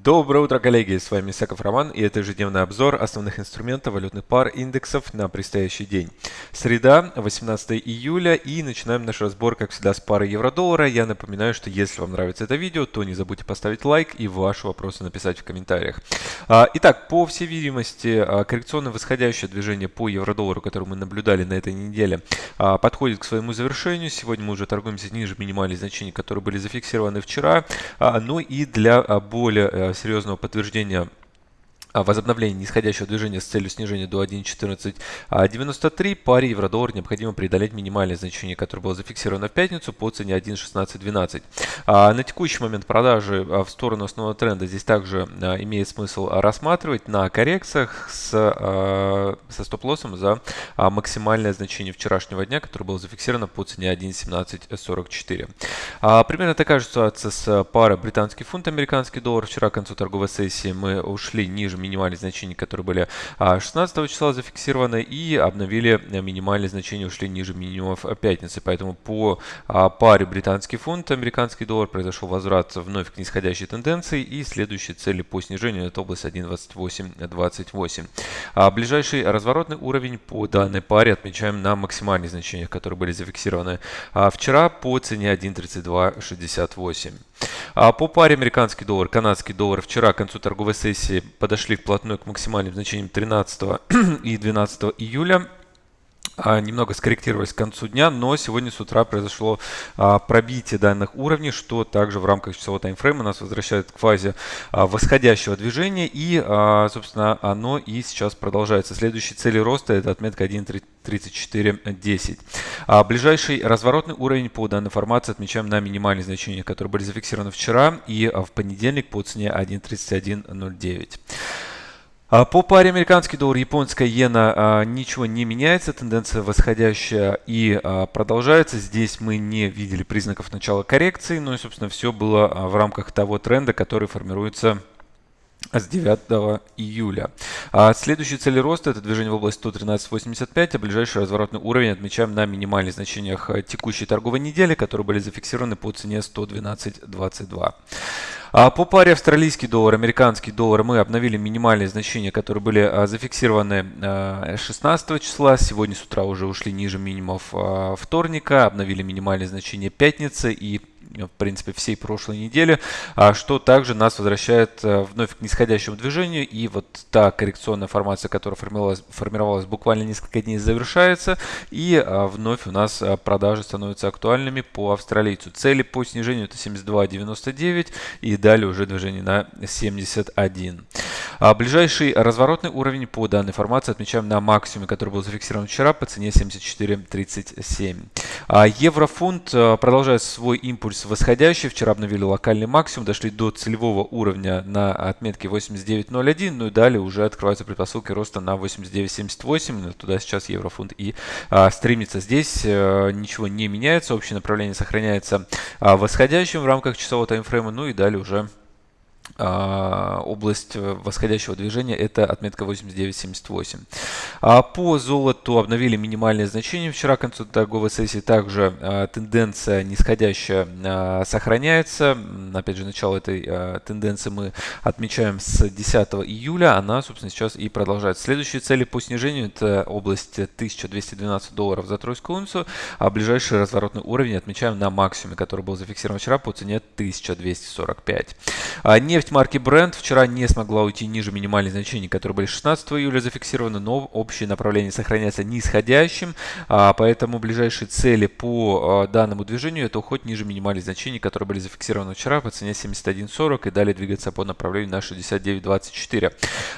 Доброе утро, коллеги! С вами Исаков Роман и это ежедневный обзор основных инструментов валютных пар индексов на предстоящий день. Среда, 18 июля и начинаем наш разбор, как всегда, с пары евро-доллара. Я напоминаю, что если вам нравится это видео, то не забудьте поставить лайк и ваши вопросы написать в комментариях. А, итак, по всей видимости, а, коррекционное восходящее движение по евро-доллару, которое мы наблюдали на этой неделе, а, подходит к своему завершению. Сегодня мы уже торгуемся ниже минимальных значений, которые были зафиксированы вчера. Но и для более серьезного подтверждения возобновление нисходящего движения с целью снижения до 1.1493 паре евро-доллар необходимо преодолеть минимальное значение, которое было зафиксировано в пятницу по цене 1.1612. А, на текущий момент продажи а, в сторону основного тренда здесь также имеет смысл рассматривать на коррекциях с, со стоп-лоссом за максимальное значение вчерашнего дня, которое было зафиксировано по цене 1.1744. Примерно такая же ситуация с парой британский фунт, американский доллар. Вчера к концу торговой сессии мы ушли ниже минимальные значения, которые были 16 а, числа зафиксированы, и обновили минимальные значения, ушли ниже минимумов пятницы. Поэтому по а, паре британский фунт, американский доллар произошел возврат вновь к нисходящей тенденции, и следующие цели по снижению это область 1.2828. А ближайший разворотный уровень по данной паре отмечаем на максимальных значениях, которые были зафиксированы вчера по цене 1.3268. А по паре американский доллар, канадский доллар вчера к концу торговой сессии подошли вплотную к максимальным значениям 13 и 12 июля. А, немного скорректировались к концу дня, но сегодня с утра произошло а, пробитие данных уровней, что также в рамках часового таймфрейма нас возвращает к фазе а, восходящего движения и, собственно, оно и сейчас продолжается. Следующие цели роста это отметка 1.3410. Ближайший разворотный уровень по данной формации отмечаем на минимальные значения, которые были зафиксированы вчера и в понедельник по цене 1.3109. А, по паре американский доллар, японская иена а, ничего не меняется, тенденция восходящая и а, продолжается. Здесь мы не видели признаков начала коррекции, но и, собственно, все было в рамках того тренда, который формируется с 9 июля. А следующие цели роста это движение в область 113.85, а ближайший разворотный уровень отмечаем на минимальных значениях текущей торговой недели, которые были зафиксированы по цене 112.22. А по паре австралийский доллар, американский доллар мы обновили минимальные значения, которые были а, зафиксированы 16 а, числа. Сегодня с утра уже ушли ниже минимумов вторника, обновили минимальные значения пятницы и в принципе, всей прошлой недели, а что также нас возвращает э, вновь к нисходящему движению. И вот та коррекционная формация, которая формировалась, формировалась буквально несколько дней, завершается. И а, вновь у нас э, продажи становятся актуальными по австралийцу. Цели по снижению это 72.99 и далее уже движение на 71. А ближайший разворотный уровень по данной формации отмечаем на максимуме, который был зафиксирован вчера по цене 74.37. А еврофунт э, продолжает свой импульс восходящий. Вчера обновили локальный максимум, дошли до целевого уровня на отметке 89.01, ну и далее уже открываются предпосылки роста на 89.78. Туда сейчас еврофунт и а, стремится. Здесь а, ничего не меняется, общее направление сохраняется а, восходящим в рамках часового таймфрейма, ну и далее уже а, область восходящего движения это отметка 89.78. А по золоту обновили минимальные значения вчера к концу торговой сессии. Также а, тенденция нисходящая а, сохраняется. Опять же, начало этой а, тенденции мы отмечаем с 10 июля. Она, собственно, сейчас и продолжается. Следующие цели по снижению это область 1212 долларов за тройскую унцию. А ближайший разворотный уровень отмечаем на максимуме, который был зафиксирован вчера по цене 1245. А нефть марки Brent вчера не смогла уйти ниже минимальных значений, которые были 16 июля зафиксированы, но общее направление сохраняется нисходящим, а, поэтому ближайшие цели по а, данному движению это уход ниже минимальных значений, которые были зафиксированы вчера по цене 71.40 и далее двигаться по направлению на 69.24.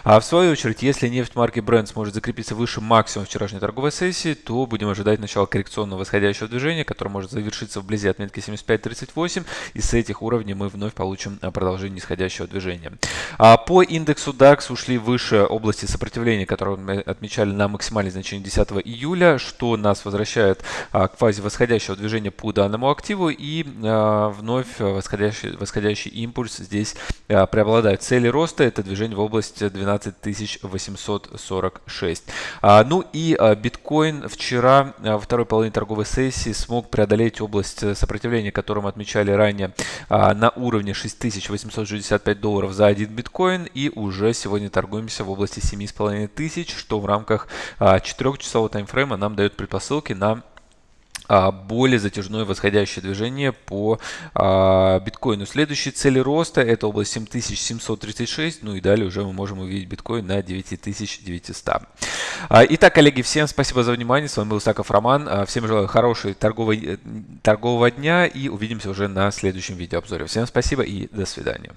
А в свою очередь, если нефть марки Brent сможет закрепиться выше максимума вчерашней торговой сессии, то будем ожидать начала коррекционного восходящего движения, которое может завершиться вблизи отметки 75.38, и с этих уровней мы вновь получим продолжение нисходящего восходящего движения. А по индексу DAX ушли выше области сопротивления, которые мы отмечали на максимальное значение 10 июля, что нас возвращает а, к фазе восходящего движения по данному активу и а, вновь восходящий, восходящий импульс здесь преобладают цели роста. Это движение в области 12846. Ну и биткоин вчера во второй половине торговой сессии смог преодолеть область сопротивления, которую мы отмечали ранее на уровне 6865 долларов за один биткоин. И уже сегодня торгуемся в области 7500, что в рамках 4-часового таймфрейма нам дает предпосылки на а, более затяжное восходящее движение по а, биткоину. Следующие цели роста это область 7736, ну и далее уже мы можем увидеть биткоин на 9900. А, итак, коллеги, всем спасибо за внимание. С вами был Саков Роман. Всем желаю хорошего торгового, торгового дня и увидимся уже на следующем видеообзоре. Всем спасибо и до свидания.